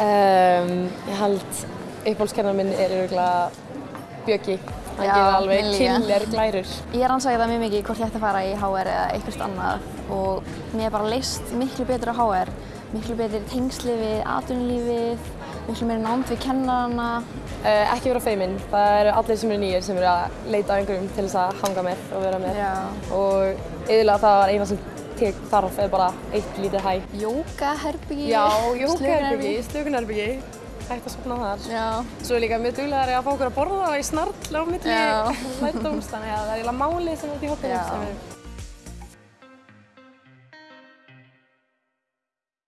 Um, ég held uppbólskennar minn er örgulega Bjöggi. Hann Já, gerir alveg killer glærur. Ég rannsæði það mjög mikið hvort ég ætti að fara í HR eða eitthvað annað og mér er bara leist miklu betur á HR, miklu betur tengsli við atvinnulífið, miklu meira námt við kennarana. Uh, ekki vera feiminn. Það eru allir sem eru nýjir sem eru að leita á einhverjum til þess að hanga með og vera með. Já. Og yfirlega það var eina sem tek þarf er bara eitt lítið hæ. Jókaherbyggi, Já, jókaherbyggi, slökunherbyggi. Hægt að sopna þar. Já. Svo er líka mjög duglegar að fá okkur að borða og í snarl á milli Já. lærdóms, þannig að það er eiginlega málið sem er út í er